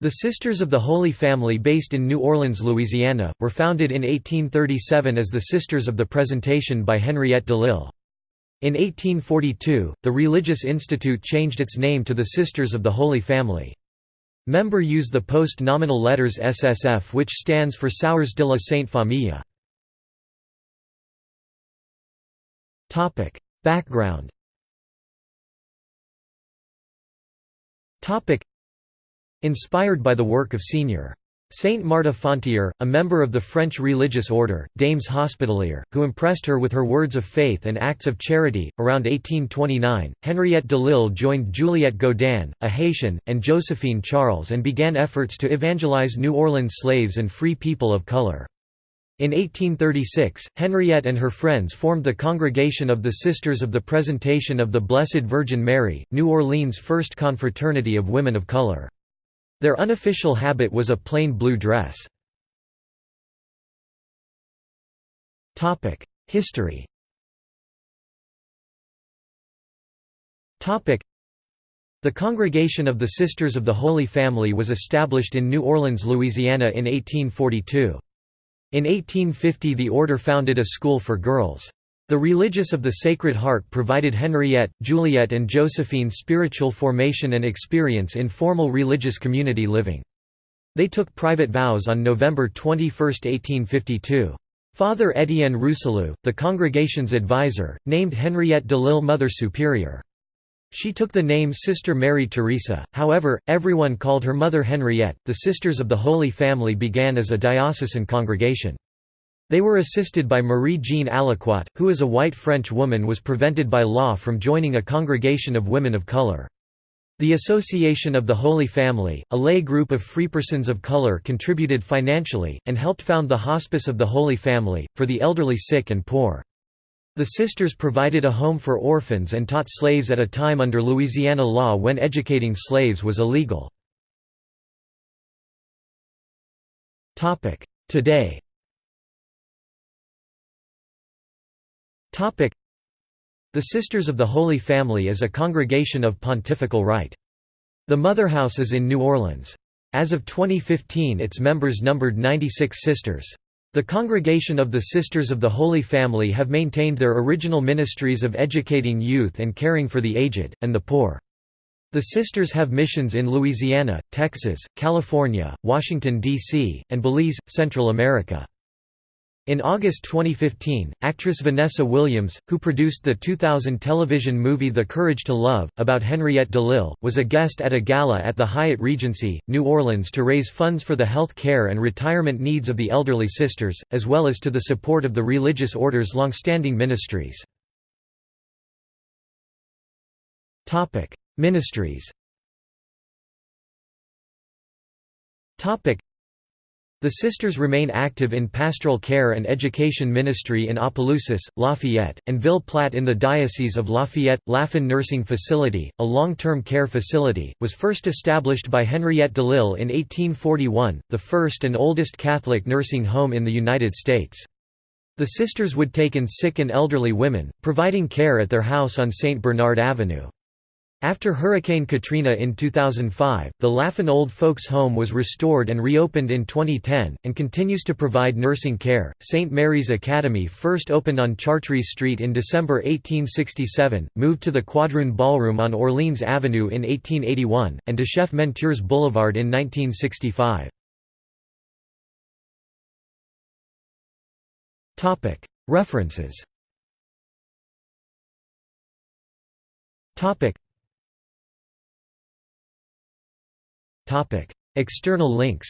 The Sisters of the Holy Family based in New Orleans, Louisiana, were founded in 1837 as the Sisters of the Presentation by Henriette DeLille. In 1842, the Religious Institute changed its name to the Sisters of the Holy Family. Member use the post-nominal letters SSF which stands for Sœurs de la Sainte Famille. Background Inspired by the work of Sr. Saint Marthe Fontier, a member of the French religious order, Dames Hospitalières, who impressed her with her words of faith and acts of charity. Around 1829, Henriette Delille joined Juliette Gaudin, a Haitian, and Josephine Charles and began efforts to evangelize New Orleans slaves and free people of color. In 1836, Henriette and her friends formed the Congregation of the Sisters of the Presentation of the Blessed Virgin Mary, New Orleans' first confraternity of women of color. Their unofficial habit was a plain blue dress. History The Congregation of the Sisters of the Holy Family was established in New Orleans, Louisiana in 1842. In 1850 the order founded a school for girls. The religious of the Sacred Heart provided Henriette, Juliette and Josephine spiritual formation and experience in formal religious community living. They took private vows on November 21, 1852. Father Étienne Rousselon, the congregation's advisor, named Henriette Delille Mother Superior. She took the name Sister Mary Teresa, however, everyone called her Mother Henriette. The Sisters of the Holy Family began as a diocesan congregation. They were assisted by Marie-Jeanne Aliquot, who as a white French woman was prevented by law from joining a congregation of women of color. The Association of the Holy Family, a lay group of freepersons of color contributed financially, and helped found the Hospice of the Holy Family, for the elderly sick and poor. The sisters provided a home for orphans and taught slaves at a time under Louisiana law when educating slaves was illegal. Today The Sisters of the Holy Family is a congregation of pontifical right. The Motherhouse is in New Orleans. As of 2015 its members numbered 96 sisters. The Congregation of the Sisters of the Holy Family have maintained their original ministries of educating youth and caring for the aged, and the poor. The Sisters have missions in Louisiana, Texas, California, Washington, D.C., and Belize, Central America. In August 2015, actress Vanessa Williams, who produced the 2000 television movie The Courage to Love, about Henriette DeLille, was a guest at a gala at the Hyatt Regency, New Orleans to raise funds for the health care and retirement needs of the elderly sisters, as well as to the support of the religious order's long-standing ministries. Ministries the sisters remain active in pastoral care and education ministry in Opelousas, Lafayette, and Ville Platte in the Diocese of Lafayette. Lafon Nursing Facility, a long-term care facility, was first established by Henriette DeLille in 1841, the first and oldest Catholic nursing home in the United States. The sisters would take in sick and elderly women, providing care at their house on St. Bernard Avenue. After Hurricane Katrina in 2005, the Lafon Old Folks Home was restored and reopened in 2010, and continues to provide nursing care. St. Mary's Academy first opened on Chartres Street in December 1867, moved to the Quadroon Ballroom on Orleans Avenue in 1881, and to Chef Menteurs Boulevard in 1965. References External links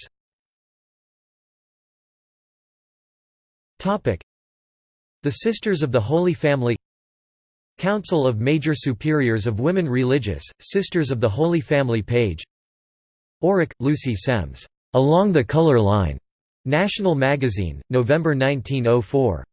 The Sisters of the Holy Family Council of Major Superiors of Women Religious, Sisters of the Holy Family page Orrick, Lucy Semmes. Along the Color Line. National Magazine, November 1904.